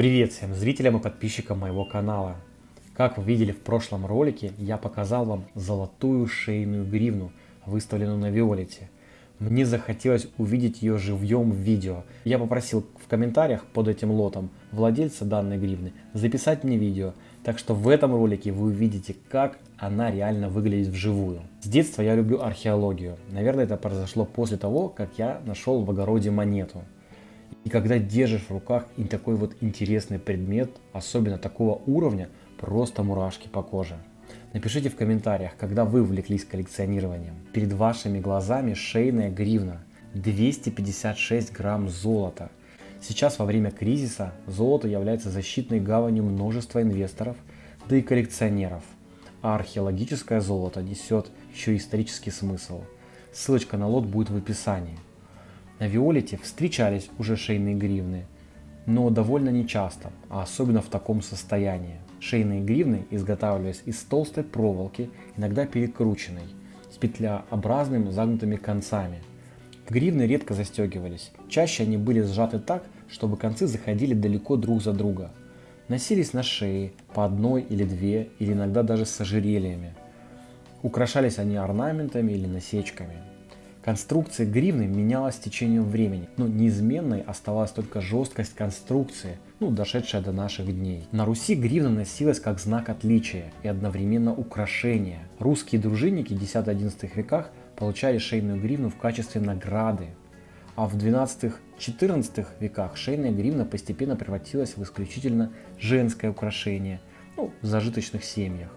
Привет всем зрителям и подписчикам моего канала. Как вы видели в прошлом ролике, я показал вам золотую шейную гривну, выставленную на Виолете. Мне захотелось увидеть ее живьем в видео. Я попросил в комментариях под этим лотом владельца данной гривны записать мне видео. Так что в этом ролике вы увидите, как она реально выглядит вживую. С детства я люблю археологию. Наверное, это произошло после того, как я нашел в огороде монету. И когда держишь в руках и такой вот интересный предмет, особенно такого уровня, просто мурашки по коже. Напишите в комментариях, когда вы увлеклись коллекционированием. Перед вашими глазами шейная гривна. 256 грамм золота. Сейчас во время кризиса золото является защитной гаванью множества инвесторов, да и коллекционеров. А археологическое золото несет еще исторический смысл. Ссылочка на лот будет в описании. На Виолете встречались уже шейные гривны, но довольно нечасто, а особенно в таком состоянии. Шейные гривны изготавливались из толстой проволоки, иногда перекрученной, с петлеобразными загнутыми концами. Гривны редко застегивались, чаще они были сжаты так, чтобы концы заходили далеко друг за друга. Носились на шее по одной или две, или иногда даже с ожерельями. Украшались они орнаментами или насечками. Конструкция гривны менялась с течением времени, но неизменной оставалась только жесткость конструкции, ну, дошедшая до наших дней. На Руси гривна носилась как знак отличия и одновременно украшение. Русские дружинники 10-11 веках получали шейную гривну в качестве награды, а в 12-14 веках шейная гривна постепенно превратилась в исключительно женское украшение ну, в зажиточных семьях.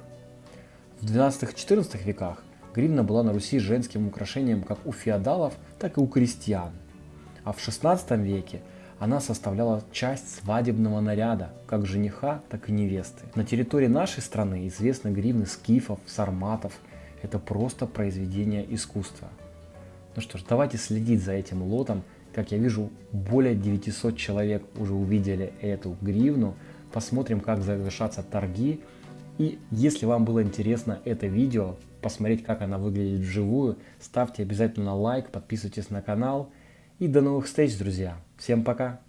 В 12-14 веках Гривна была на Руси женским украшением как у феодалов, так и у крестьян. А в XVI веке она составляла часть свадебного наряда, как жениха, так и невесты. На территории нашей страны известны гривны скифов, сарматов. Это просто произведение искусства. Ну что ж, давайте следить за этим лотом. Как я вижу, более 900 человек уже увидели эту гривну. Посмотрим, как завершатся торги. И если вам было интересно это видео, посмотреть, как она выглядит вживую, ставьте обязательно лайк, подписывайтесь на канал. И до новых встреч, друзья. Всем пока!